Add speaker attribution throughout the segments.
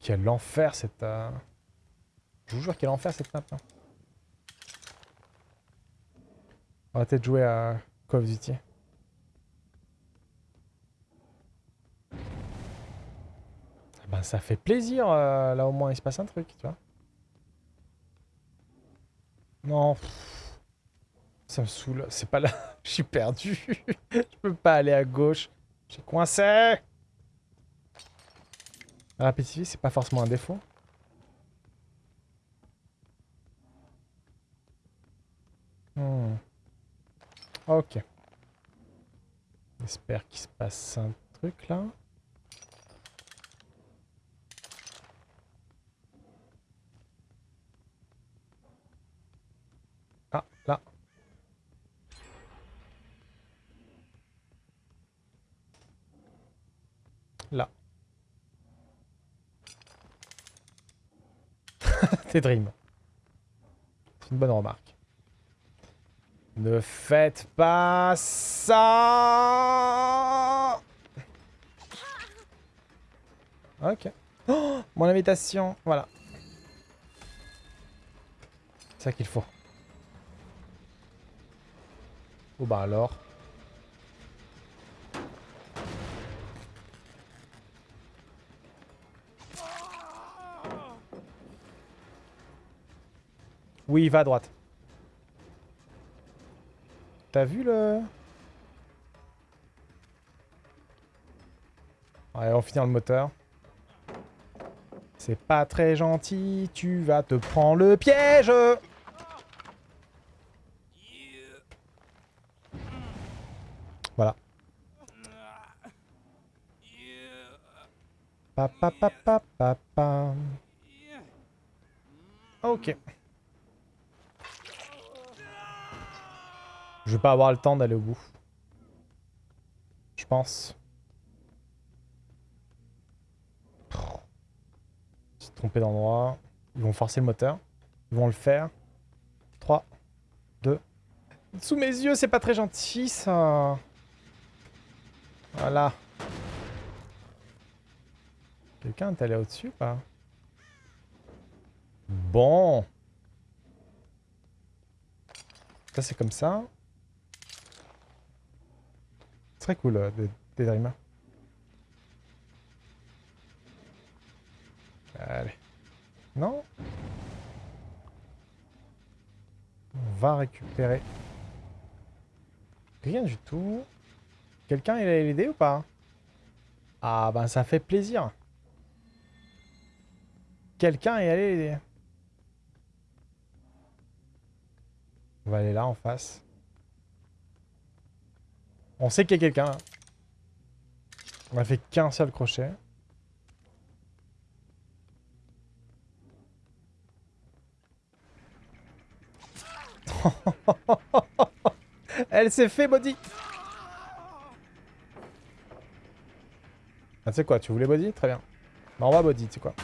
Speaker 1: Quel enfer cette... Je vous jure quel enfer cette map. hein. On va peut-être jouer à Call of Duty. Ah Ben, ça fait plaisir, euh, là au moins il se passe un truc, tu vois. Non. Ça me saoule, c'est pas là. Je suis perdu. Je peux pas aller à gauche. J'ai coincé. La c'est pas forcément un défaut. Hmm. Ok. J'espère qu'il se passe un truc là. Ah, là. Là. T'es dream. C'est une bonne remarque. Ne faites pas ça Ok. Mon invitation, voilà. C'est ça qu'il faut. Oh bah alors. Oui, va à droite. T'as vu le... On finit le moteur. C'est pas très gentil, tu vas te prendre le piège Voilà. Pa pa pa. Ok. Je vais pas avoir le temps d'aller au bout. Je pense. Suis trompé d'endroit. Ils vont forcer le moteur. Ils vont le faire. 3, 2. Sous mes yeux, c'est pas très gentil ça. Voilà. Quelqu'un est allé au-dessus pas? Bon. Ça c'est comme ça. Très cool, euh, des. Allez. Non On va récupérer. Rien du tout. Quelqu'un il a l'idée ou pas? Ah ben ça fait plaisir. Quelqu'un est allé l'aider. On va aller là en face. On sait qu'il y a quelqu'un. On a fait qu'un seul crochet. Elle s'est fait body. Ah, tu sais quoi, tu voulais body Très bien. Bah, on va body, tu sais quoi.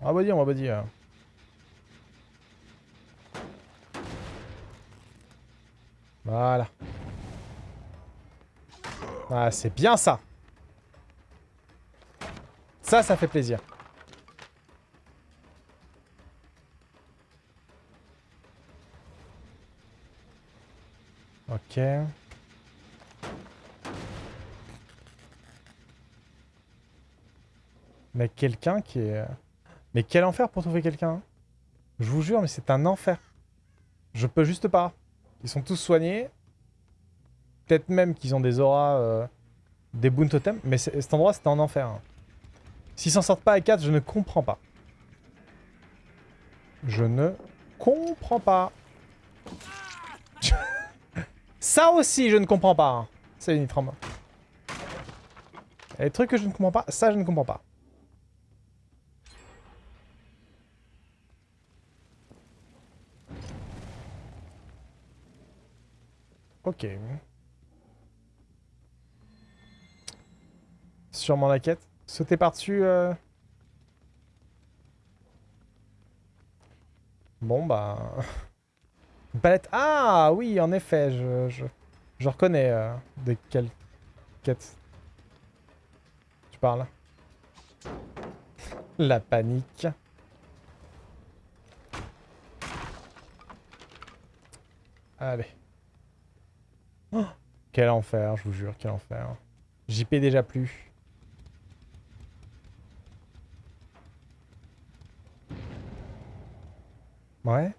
Speaker 1: On va body, on va body. Voilà. Ah, c'est bien ça. Ça, ça fait plaisir. Ok. Mais quelqu'un qui est... Mais quel enfer pour trouver quelqu'un. hein. Je vous jure, mais c'est un enfer. Je peux juste pas. Ils sont tous soignés. Peut-être même qu'ils ont des auras, euh, des boon totems. Mais cet endroit, c'était un enfer. hein. S'ils s'en sortent pas à 4, je ne comprends pas. Je ne comprends pas. Ça aussi, je ne comprends pas. hein. C'est Nitram. Les trucs que je ne comprends pas, ça, je ne comprends pas. Ok. Sûrement la quête. Sauter par-dessus. euh. Bon, bah... Palette. Ah oui, en effet, je, je, je reconnais euh, de quelle quête tu parles. La panique. Allez. Quel enfer, je vous jure, quel enfer. JP déjà plus. Ouais.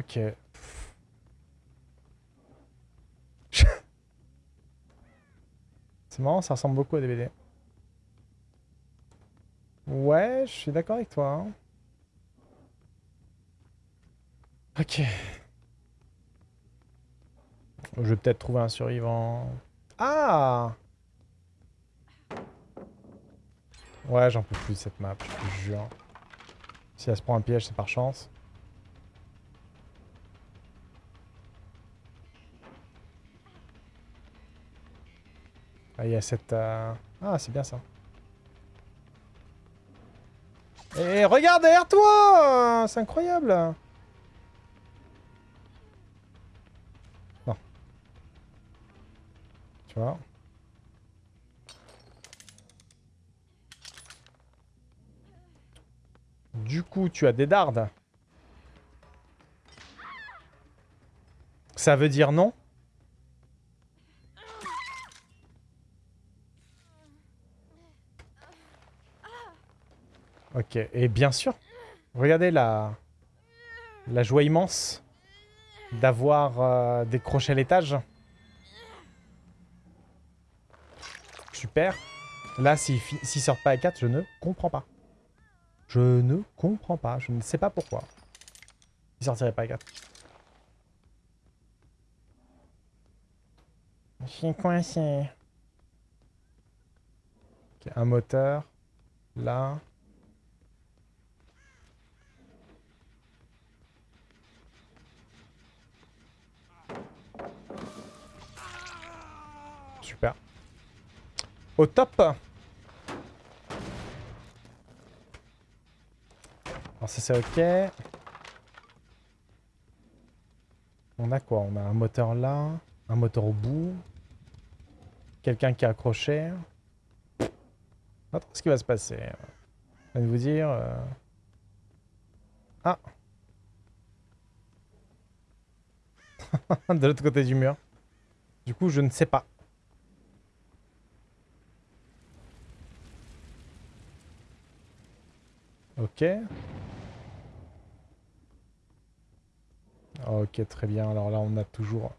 Speaker 1: Ok. C'est marrant, ça ressemble beaucoup à DVD. Ouais, je suis d'accord avec toi. hein. Ok. Je vais peut-être trouver un survivant. Ah Ouais, j'en peux plus de cette map, je te jure. Si elle se prend un piège, c'est par chance. Ah, il y a cette... euh, Ah, c'est bien ça. Et regarde derrière toi C'est incroyable Du coup, tu as des dardes. Ça veut dire non? Ok, et bien sûr, regardez la, la joie immense d'avoir euh, décroché l'étage. Super. Là, s'ils fi- s'ils sortent pas à 4, je ne comprends pas. Je ne comprends pas, je ne sais pas pourquoi. Ils sortiraient pas à 4. Je suis coincé. Ok, un moteur. Là. Super. Au top. Alors ça c'est ok. On a quoi? On a un moteur là, un moteur au bout, quelqu'un qui est accroché. Pas trop ce qui va se passer? Je de vous dire. euh, Ah De l'autre côté du mur. Du coup, je ne sais pas. Ok. Ok, très bien. Alors là, on a toujours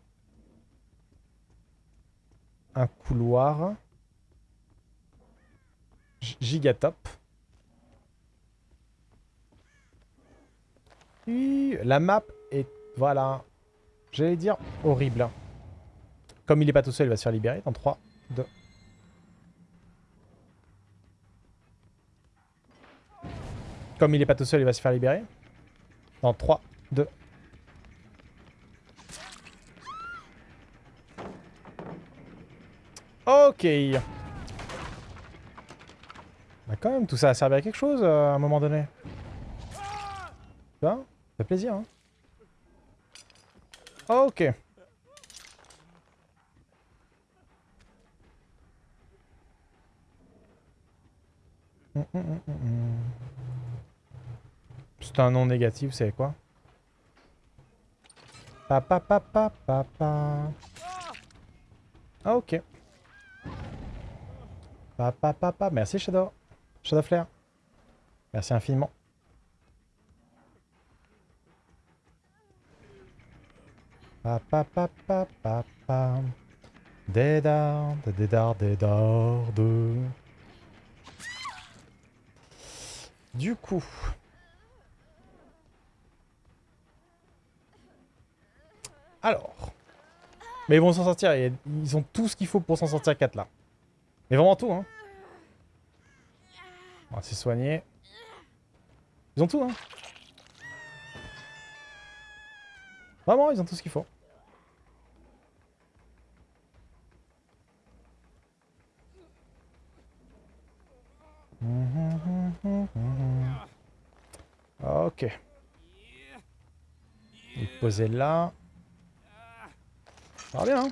Speaker 1: un couloir. Gigatop. La map est, voilà, j'allais dire horrible. Comme il est pas tout seul, il va se faire libérer dans 3, 2. Comme il est pas tout seul, il va se faire libérer. Dans 3, 2. Ok. Bah quand même, tout ça a servi à quelque chose euh, à un moment donné. Vois Ça fait plaisir, hein. Ok. Hum, hum, hum. C'est un nom négatif, savez quoi? Papa, papa, papa. Ah, ok. Papa, papa. Merci, Shadow. Shadow Flare. Merci infiniment. Papa, papa, papa. Des dardes, des dardes, des dardes. Du coup... Alors... Mais ils vont s'en sortir, ils ont tout ce qu'il faut pour s'en sortir 4 là. Mais vraiment tout, hein. On va se soigner. Ils ont tout, hein. Vraiment, ils ont tout ce qu'il faut. Ok. Il est là. Ça va bien, hein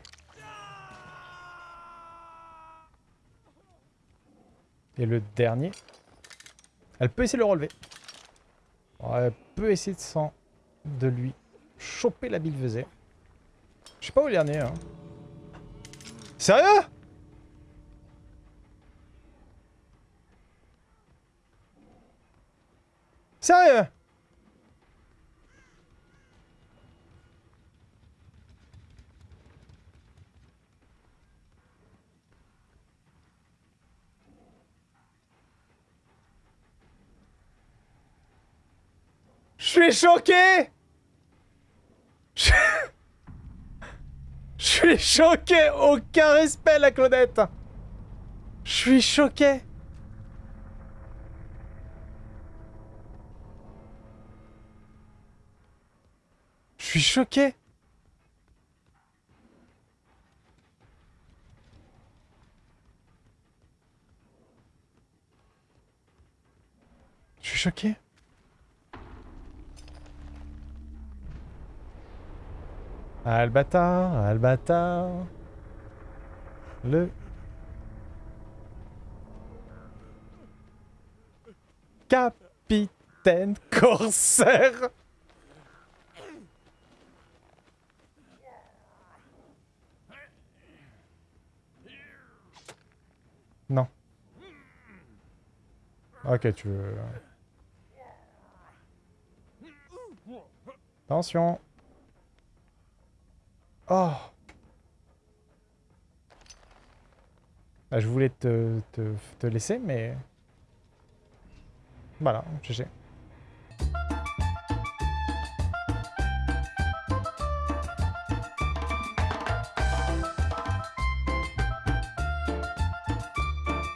Speaker 1: Et le dernier. Elle peut essayer de le relever. Elle peut essayer de, s'en- de lui choper la bille Je sais pas où est le dernier. Hein. Sérieux? Sérieux? Suis choqué. Je suis choqué. Aucun respect, la Claudette. Je suis choqué. Je suis choqué. Je suis choqué Albatar, Albatar. Le... Capitaine Corsaire Non. Ok, tu veux... Attention Oh bah, Je voulais te, te, te laisser, mais... Voilà, je sais.